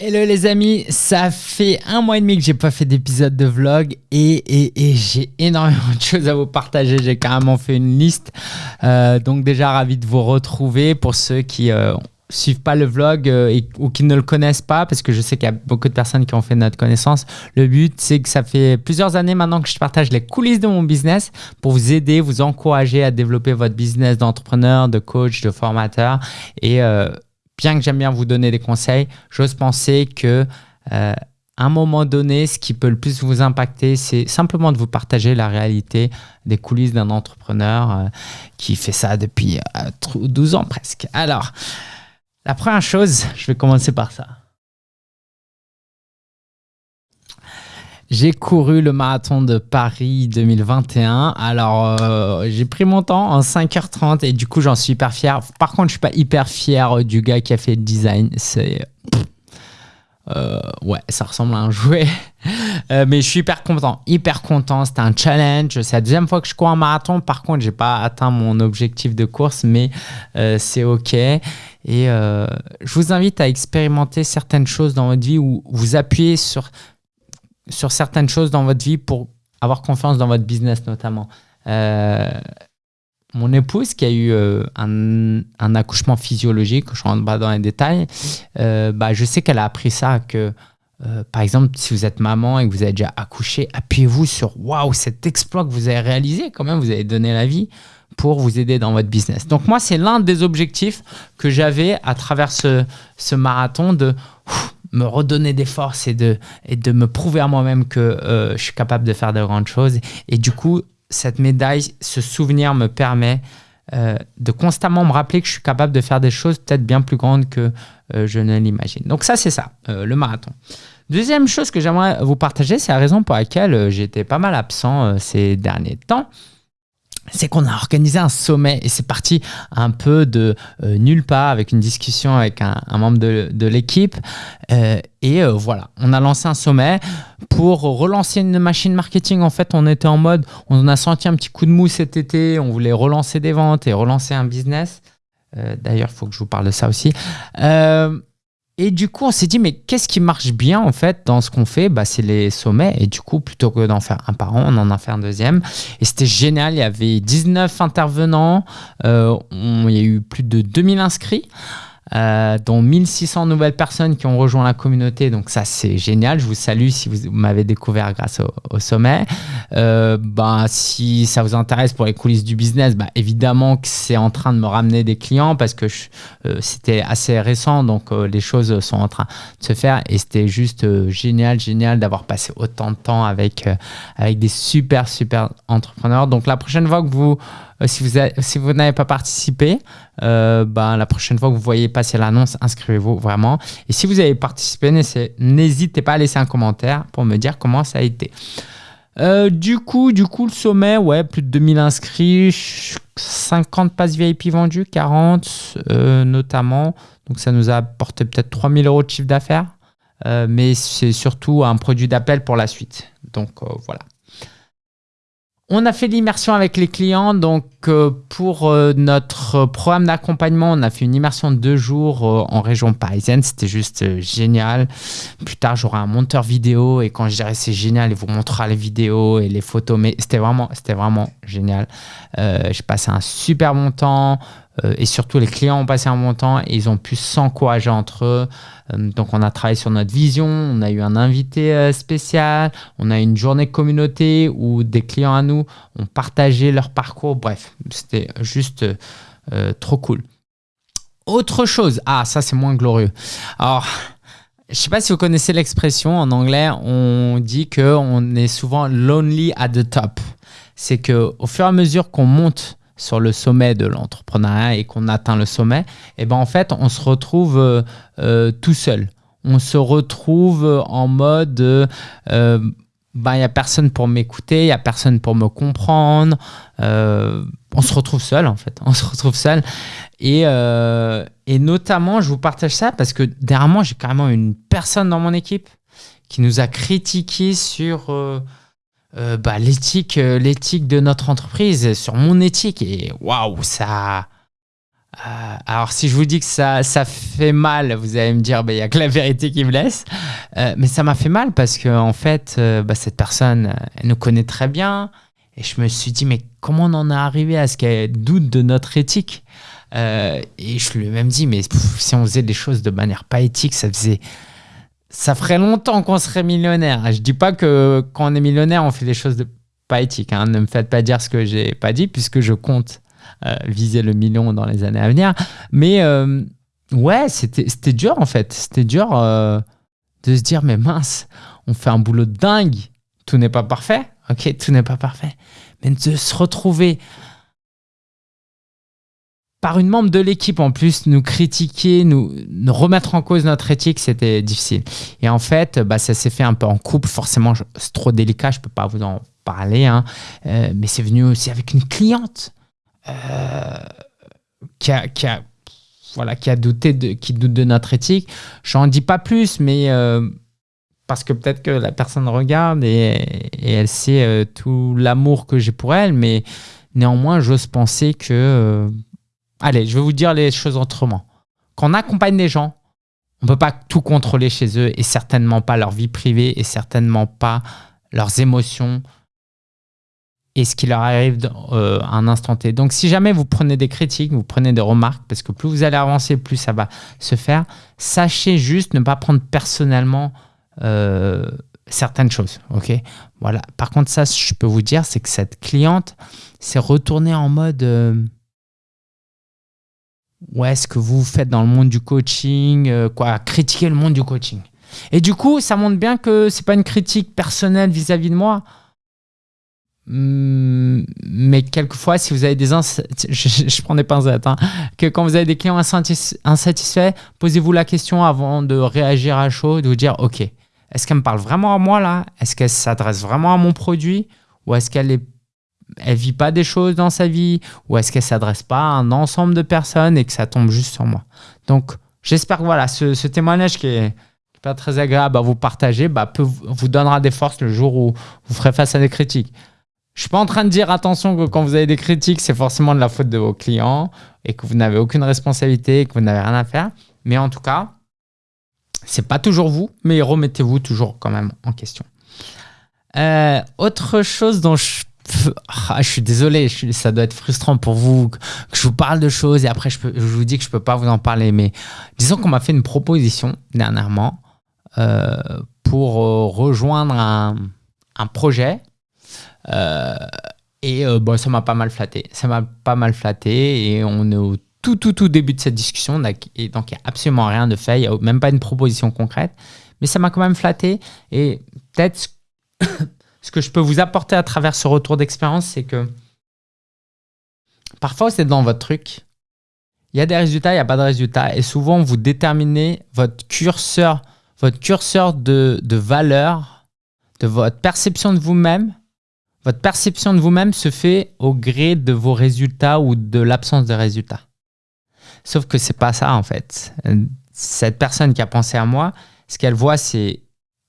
Hello les amis, ça fait un mois et demi que j'ai pas fait d'épisode de vlog et, j'ai énormément de choses à vous partager. J'ai carrément fait une liste. Euh, donc déjà ravi de vous retrouver pour ceux qui euh, suivent pas le vlog euh, ou qui ne le connaissent pas parce que je sais qu'il y a beaucoup de personnes qui ont fait notre connaissance. Le but c'est que ça fait plusieurs années maintenant que je partage les coulisses de mon business pour vous aider, vous encourager à développer votre business d'entrepreneur, de coach, de formateur et bien que j'aime bien vous donner des conseils, j'ose penser que euh, à un moment donné, ce qui peut le plus vous impacter, c'est simplement de vous partager la réalité des coulisses d'un entrepreneur euh, qui fait ça depuis 12 euh, ans presque. Alors, la première chose, je vais commencer par ça. J'ai couru le marathon de Paris 2021. Alors, euh, j'ai pris mon temps en 5h30 et du coup, j'en suis hyper fier. Par contre, je suis pas hyper fier du gars qui a fait le design. C'est... Euh, ouais, ça ressemble à un jouet. Euh, mais je suis hyper content, hyper content. C'était un challenge. C'est la deuxième fois que je cours un marathon. Par contre, j'ai pas atteint mon objectif de course, mais c'est OK. Et je vous invite à expérimenter certaines choses dans votre vie où vous appuyez sur sur certaines choses dans votre vie pour avoir confiance dans votre business notamment. Euh, mon épouse qui a eu euh, un, accouchement physiologique, je ne rentre pas dans les détails, euh, bah, je sais qu'elle a appris ça que, par exemple, si vous êtes maman et que vous avez déjà accouché, appuyez-vous sur « waouh, cet exploit que vous avez réalisé, quand même, vous avez donné la vie pour vous aider dans votre business. » Donc moi, c'est l'un des objectifs que j'avais à travers ce marathon de me redonner des forces et de, et de me prouver à moi-même que euh, je suis capable de faire de grandes choses. Et du coup, cette médaille, ce souvenir me permet euh, de constamment me rappeler que je suis capable de faire des choses peut-être bien plus grandes que euh, je ne l'imagine. Donc ça, c'est ça, le marathon. Deuxième chose que j'aimerais vous partager, c'est la raison pour laquelle j'étais pas mal absent ces derniers temps c'est qu'on a organisé un sommet et c'est parti un peu de euh, nulle part avec une discussion avec un, membre de, l'équipe. Euh, et euh, voilà, on a lancé un sommet pour relancer une machine marketing. En fait, on était en mode, on a senti un petit coup de mou cet été, on voulait relancer des ventes et relancer un business. D'ailleurs, il faut que je vous parle de ça aussi. Et du coup, on s'est dit, mais qu'est-ce qui marche bien en fait dans ce qu'on fait? Bah, C'est les sommets. Et du coup, plutôt que d'en faire un par an, on en a fait un deuxième. Et c'était génial. Il y avait 19 intervenants. Euh, il y a eu plus de 2000 inscrits. Euh, dont 1600 nouvelles personnes qui ont rejoint la communauté. Donc ça, c'est génial. Je vous salue si vous m'avez découvert grâce au, sommet. Euh, bah, si ça vous intéresse pour les coulisses du business, bah, évidemment que c'est en train de me ramener des clients parce que euh, c'était assez récent. Donc les choses sont en train de se faire et c'était juste génial, génial d'avoir passé autant de temps avec, avec des super, super entrepreneurs. Donc la prochaine fois que vous euh, si vous, si vous n'avez pas participé, euh, ben, la prochaine fois que vous voyez passer l'annonce, inscrivez-vous vraiment. Et si vous avez participé, n'hésitez pas à laisser un commentaire pour me dire comment ça a été. Euh, du coup, du coup, le sommet, ouais, plus de 2000 inscrits, 50 passes VIP vendues, 40 notamment. Donc ça nous a apporté peut-être 3000 euros de chiffre d'affaires. mais c'est surtout un produit d'appel pour la suite. Donc voilà. On a fait l'immersion avec les clients. Donc, euh, pour euh, notre programme d'accompagnement, on a fait une immersion de deux jours euh, en région parisienne. C'était juste génial. Plus tard, j'aurai un monteur vidéo et quand je dirai c'est génial, il vous montrera les vidéos et les photos. Mais c'était vraiment, c'était vraiment génial. J'ai passé un super bon temps. Euh, et surtout, les clients ont passé un bon temps et ils ont pu s'encourager entre eux. Euh, donc, on a travaillé sur notre vision, on a eu un invité euh, spécial, on a eu une journée communauté où des clients à nous ont partagé leur parcours. Bref, c'était juste trop cool. Autre chose, ah, ça c'est moins glorieux. Alors, je ne sais pas si vous connaissez l'expression en anglais, on dit qu'on est souvent lonely at the top. C'est qu'au fur et à mesure qu'on monte sur le sommet de l'entrepreneuriat et qu'on atteint le sommet, et eh ben en fait, on se retrouve euh, euh, tout seul. On se retrouve en mode euh, ben, il n'y a personne pour m'écouter, il n'y a personne pour me comprendre. on se retrouve seul, en fait. On se retrouve seul. Et, et notamment, je vous partage ça parce que dernièrement, j'ai carrément une personne dans mon équipe qui nous a critiqué sur bah, l'éthique, euh, l'éthique de notre entreprise, sur mon éthique. Et waouh, ça, Euh, alors, si je vous dis que ça, ça fait mal, vous allez me dire, bah, il n'y a que la vérité qui me laisse. Euh, mais ça m'a fait mal parce que, en fait, euh, bah, cette personne, elle nous connaît très bien. Et je me suis dit, mais comment on en est arrivé à ce qu'elle doute de notre éthique? Et je lui ai même dit, mais si on faisait des choses de manière pas éthique, ça faisait. Ça ferait longtemps qu'on serait millionnaire. Je dis pas que quand on est millionnaire, on fait des choses pas éthiques. Hein. Ne me faites pas dire ce que j'ai pas dit, puisque je compte euh, viser le million dans les années à venir. Mais euh, ouais, c'était dur en fait. C'était dur euh, de se dire, mais mince, on fait un boulot dingue. Tout n'est pas parfait. Ok, tout n'est pas parfait. Mais de se retrouver par une membre de l'équipe en plus, nous critiquer, nous, remettre en cause notre éthique, c'était difficile. Et en fait, bah, ça s'est fait un peu en couple. Forcément, c'est trop délicat, je ne peux pas vous en parler. Hein. mais c'est venu aussi avec une cliente euh, qui, a, qui, a, voilà, qui a douté de, qui doute de notre éthique. J'en dis pas plus, mais euh, parce que peut-être que la personne regarde et, elle sait euh, tout l'amour que j'ai pour elle, mais néanmoins, j'ose penser que... allez, je vais vous dire les choses autrement. Quand on accompagne des gens, on ne peut pas tout contrôler chez eux et certainement pas leur vie privée et certainement pas leurs émotions, et ce qui leur arrive euh, à un instant T. Donc, si jamais vous prenez des critiques, vous prenez des remarques, parce que plus vous allez avancer, plus ça va se faire, sachez juste ne pas prendre personnellement euh, certaines choses. ok? Voilà. Par contre, ça, je peux vous dire, c'est que cette cliente s'est retournée en mode euh, ouais, ce que vous faites dans le monde du coaching, quoi, critiquer le monde du coaching. Et du coup, ça montre bien que c'est pas une critique personnelle vis-à-vis -vis de moi. Hmm, mais quelquefois, si vous avez des je, prends des pincettes, hein, que quand vous avez des clients insatisfaits, posez-vous la question avant de réagir à chaud, de vous dire, ok, est-ce qu'elle me parle vraiment à moi là? Est-ce qu'elle s'adresse vraiment à mon produit? Ou est-ce qu'elle est, elle vit pas des choses dans sa vie Ou est-ce qu'elle s'adresse pas à un ensemble de personnes et que ça tombe juste sur moi Donc, j'espère que voilà, ce, témoignage qui est, pas très agréable à vous partager, bah, peut, vous donnera des forces le jour où vous ferez face à des critiques. Je suis pas en train de dire attention que quand vous avez des critiques, c'est forcément de la faute de vos clients et que vous n'avez aucune responsabilité et que vous n'avez rien à faire. Mais en tout cas, c'est pas toujours vous, mais remettez-vous toujours quand même en question. Euh, autre chose dont je ah, je suis désolé, ça doit être frustrant pour vous que, je vous parle de choses et après je, vous dis que je peux pas vous en parler. Mais disons qu'on m'a fait une proposition dernièrement euh, pour euh, rejoindre un, projet euh, et bon, ça m'a pas mal flatté. Ça m'a pas mal flatté et on est au tout, tout, tout début de cette discussion. Et donc, il n'y a absolument rien de fait. Il n'y a même pas une proposition concrète. Mais ça m'a quand même flatté. Et peut-être ce que je peux vous apporter à travers ce retour d'expérience, c'est que parfois, c'est dans votre truc. Il y a des résultats, il n'y a pas de résultats. Et souvent, vous déterminez votre curseur, votre curseur de, de valeur, de votre perception de vous-même votre perception de vous-même se fait au gré de vos résultats ou de l'absence de résultats. Sauf que c'est pas ça en fait. Cette personne qui a pensé à moi, ce qu'elle voit, c'est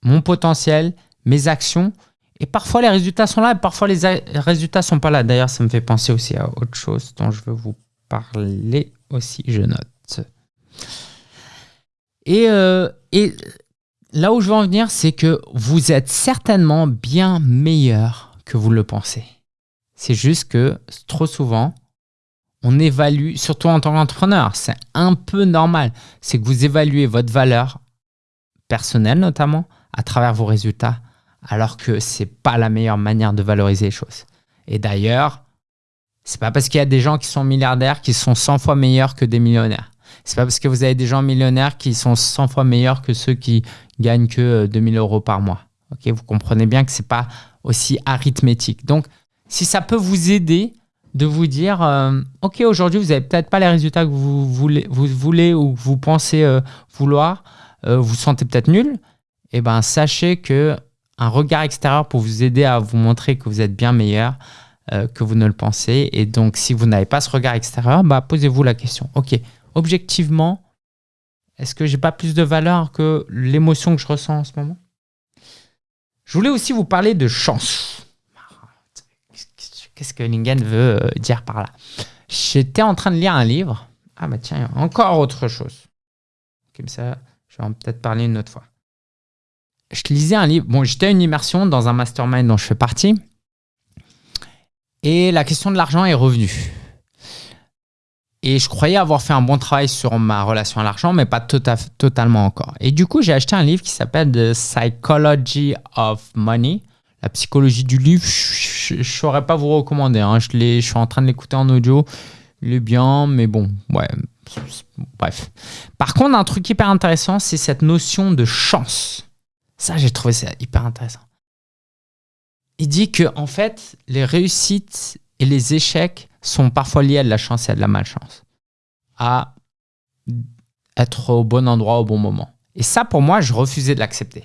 mon potentiel, mes actions. Et parfois les résultats sont là, et parfois les résultats sont pas là. D'ailleurs, ça me fait penser aussi à autre chose dont je veux vous parler aussi. Je note. Et, euh, et là où je veux en venir, c'est que vous êtes certainement bien meilleur que vous le pensez. C'est juste que trop souvent, on évalue, surtout en tant qu'entrepreneur, c'est un peu normal, c'est que vous évaluez votre valeur personnelle notamment à travers vos résultats, alors que c'est pas la meilleure manière de valoriser les choses. Et d'ailleurs, c'est pas parce qu'il y a des gens qui sont milliardaires qui sont 100 fois meilleurs que des millionnaires. C'est pas parce que vous avez des gens millionnaires qui sont 100 fois meilleurs que ceux qui gagnent que 2000 euros par mois. Vous comprenez bien que c'est pas aussi arithmétique. Donc, si ça peut vous aider de vous dire, euh, OK, aujourd'hui, vous n'avez peut-être pas les résultats que vous voulez, ou que vous pensez euh, vouloir, euh, vous sentez peut-être nul, eh ben, sachez que un regard extérieur pour vous aider à vous montrer que vous êtes bien meilleur que vous ne le pensez. Et donc, si vous n'avez pas ce regard extérieur, bah, posez-vous la question. OK, objectivement, est-ce que j'ai pas plus de valeur que l'émotion que je ressens en ce moment? Je voulais aussi vous parler de chance. Qu'est-ce que Lingen veut euh, dire par là? J'étais en train de lire un livre Ah bah tiens, encore autre chose. Comme ça, je vais peut-être parler une autre fois. Je lisais un livre. Bon, j'étais à une immersion dans un mastermind dont je fais partie. Et la question de l'argent est revenue. Et je croyais avoir fait un bon travail sur ma relation à l'argent, mais pas tota-, totalement encore. Et du coup, j'ai acheté un livre qui s'appelle The Psychology of Money. La psychologie du livre, je ne saurais pas vous recommander. Hein. Je, je suis en train de l'écouter en audio. Il est bien, mais bon, ouais, bref. Par contre, un truc hyper intéressant, c'est cette notion de chance. Ça, j'ai trouvé ça hyper intéressant. Il dit que en fait, les réussites et les échecs sont parfois liés à de la chance et à de la malchance. À être au bon endroit au bon moment. Et ça, pour moi, je refusais de l'accepter.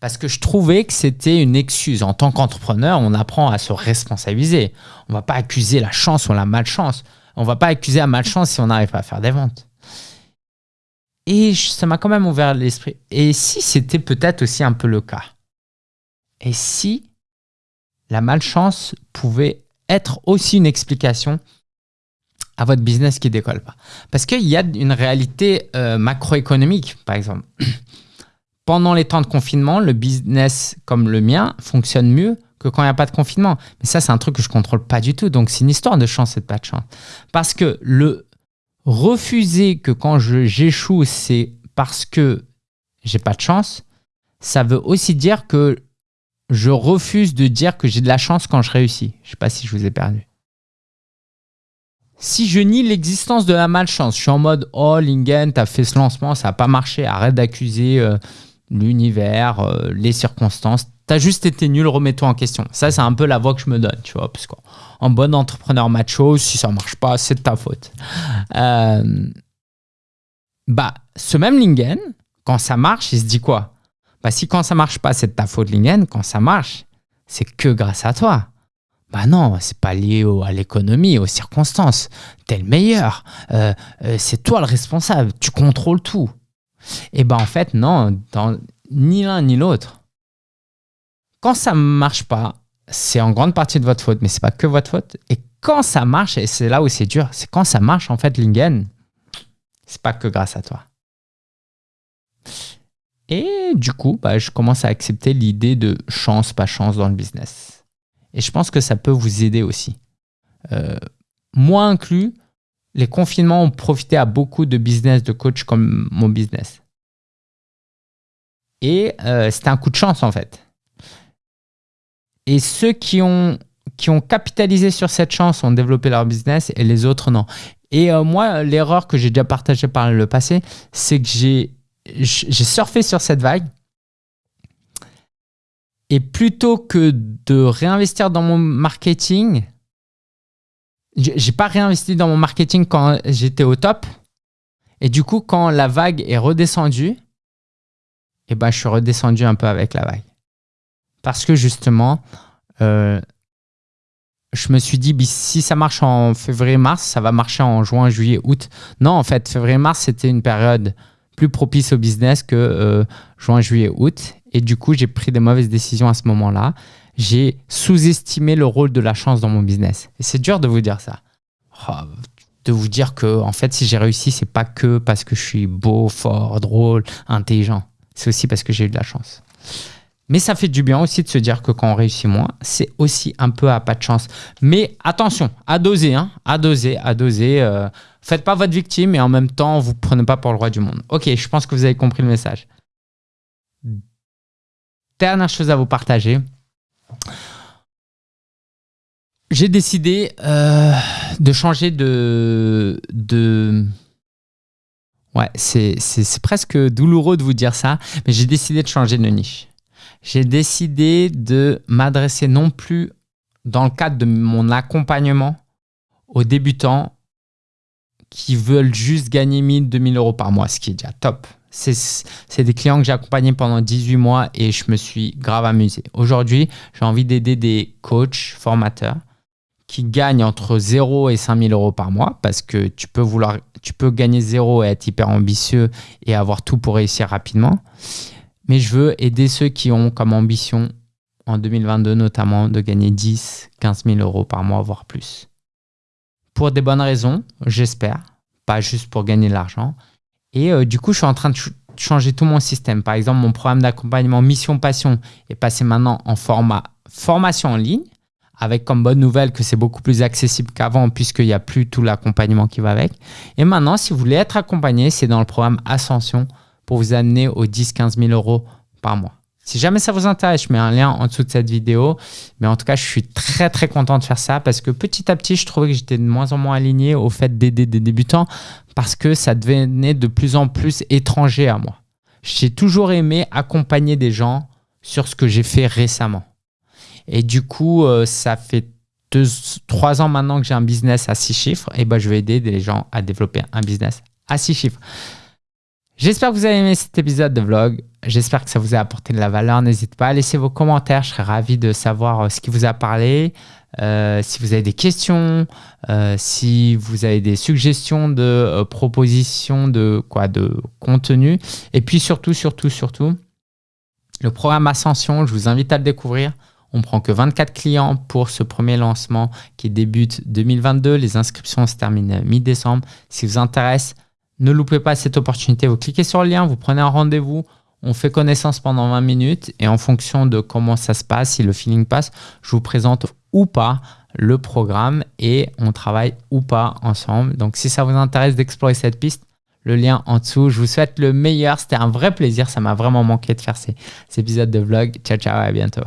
Parce que je trouvais que c'était une excuse. En tant qu'entrepreneur, on apprend à se responsabiliser. On ne va pas accuser la chance ou la malchance. On ne va pas accuser la malchance si on n'arrive pas à faire des ventes. Et ça m'a quand même ouvert l'esprit. Et si c'était peut-être aussi un peu le cas? Et si la malchance pouvait être aussi une explication à votre business qui décolle pas? Parce qu'il y a une réalité euh, macroéconomique, par exemple. Pendant les temps de confinement, le business comme le mien fonctionne mieux que quand il n'y a pas de confinement. Mais ça, c'est un truc que je contrôle pas du tout. Donc, c'est une histoire de chance et de pas de chance. Parce que le refuser que quand j'échoue, c'est parce que j'ai pas de chance, ça veut aussi dire que je refuse de dire que j'ai de la chance quand je réussis. Je sais pas si je vous ai perdu. Si je nie l'existence de la malchance, je suis en mode « Oh, Lingen, tu as fait ce lancement, ça n'a pas marché, arrête d'accuser euh, l'univers, euh, les circonstances, tu as juste été nul, remets-toi en question. » Ça, c'est un peu la voix que je me donne, tu vois, parce qu'en bon entrepreneur macho, si ça marche pas, c'est de ta faute. Euh, bah, ce même Lingen, quand ça marche, il se dit quoi? Bah, si quand ça marche pas, c'est de ta faute, Lingen, quand ça marche, c'est que grâce à toi. Bah non, c'est pas lié à l'économie, aux circonstances. T'es le meilleur. Euh, euh, c'est toi le responsable. Tu contrôles tout. Et ben en fait, non, ni l'un ni l'autre. Quand ça marche pas, c'est en grande partie de votre faute, mais c'est pas que votre faute. Et quand ça marche, et c'est là où c'est dur, c'est quand ça marche, en fait, Lingen, c'est pas que grâce à toi. Et du coup, bah, je commence à accepter l'idée de chance, pas chance dans le business. Et je pense que ça peut vous aider aussi. Euh, moi inclus, les confinements ont profité à beaucoup de business de coach comme mon business. Et euh, c'était un coup de chance en fait. Et ceux qui ont, qui ont capitalisé sur cette chance ont développé leur business et les autres non. Et euh, moi, l'erreur que j'ai déjà partagée par le passé, c'est que j'ai surfé sur cette vague et plutôt que de réinvestir dans mon marketing, j'ai pas réinvesti dans mon marketing quand j'étais au top. Et du coup, quand la vague est redescendue, eh ben, je suis redescendu un peu avec la vague. Parce que justement, euh, je me suis dit, si ça marche en février-mars, ça va marcher en juin, juillet, août. Non, en fait, février-mars, c'était une période plus propice au business que euh, juin, juillet, août. Et du coup, j'ai pris des mauvaises décisions à ce moment-là. J'ai sous-estimé le rôle de la chance dans mon business. Et c'est dur de vous dire ça. Oh, de vous dire que, en fait, si j'ai réussi, c'est pas que parce que je suis beau, fort, drôle, intelligent. C'est aussi parce que j'ai eu de la chance. Mais ça fait du bien aussi de se dire que quand on réussit moins, c'est aussi un peu à pas de chance. Mais attention, à doser, hein, à doser, à doser. Euh, faites pas votre victime et en même temps, vous prenez pas pour le roi du monde. Ok, je pense que vous avez compris le message dernière chose à vous partager. J'ai décidé euh, de changer de... de ouais, c'est presque douloureux de vous dire ça, mais j'ai décidé de changer de niche. J'ai décidé de m'adresser non plus dans le cadre de mon accompagnement aux débutants qui veulent juste gagner 1000, 2000 euros par mois, ce qui est déjà top c'est des clients que j'ai accompagnés pendant 18 mois et je me suis grave amusé. Aujourd'hui, j'ai envie d'aider des coachs, formateurs qui gagnent entre 0 et 5000 euros par mois parce que tu peux, vouloir, tu peux gagner 0 et être hyper ambitieux et avoir tout pour réussir rapidement. Mais je veux aider ceux qui ont comme ambition en 2022 notamment de gagner 10, 15 000 euros par mois, voire plus. Pour des bonnes raisons, j'espère pas juste pour gagner de l'argent. Et euh, du coup, je suis en train de changer tout mon système. Par exemple, mon programme d'accompagnement Mission Passion est passé maintenant en format formation en ligne, avec comme bonne nouvelle que c'est beaucoup plus accessible qu'avant puisqu'il n'y a plus tout l'accompagnement qui va avec. Et maintenant, si vous voulez être accompagné, c'est dans le programme Ascension pour vous amener aux 10-15 000 euros par mois. Si jamais ça vous intéresse, je mets un lien en dessous de cette vidéo. Mais en tout cas, je suis très très content de faire ça parce que petit à petit, je trouvais que j'étais de moins en moins aligné au fait d'aider des débutants parce que ça devenait de plus en plus étranger à moi. J'ai toujours aimé accompagner des gens sur ce que j'ai fait récemment. Et du coup, euh, ça fait deux, trois ans maintenant que j'ai un business à six chiffres. Et ben, je vais aider des gens à développer un business à six chiffres. J'espère que vous avez aimé cet épisode de vlog. J'espère que ça vous a apporté de la valeur. N'hésitez pas à laisser vos commentaires. Je serais ravi de savoir euh, ce qui vous a parlé. Euh, si vous avez des questions, euh, si vous avez des suggestions de propositions de quoi de contenu. Et puis surtout, surtout, surtout, le programme Ascension, je vous invite à le découvrir. On prend que 24 clients pour ce premier lancement qui débute 2022. Les inscriptions se terminent mi-décembre. Si vous intéresse, ne loupez pas cette opportunité. Vous cliquez sur le lien, vous prenez un rendez-vous. On fait connaissance pendant 20 minutes et en fonction de comment ça se passe, si le feeling passe, je vous présente ou pas le programme et on travaille ou pas ensemble. Donc si ça vous intéresse d'explorer cette piste, le lien en dessous. Je vous souhaite le meilleur. C'était un vrai plaisir. Ça m'a vraiment manqué de faire ces, épisodes de vlog. Ciao, ciao, à bientôt.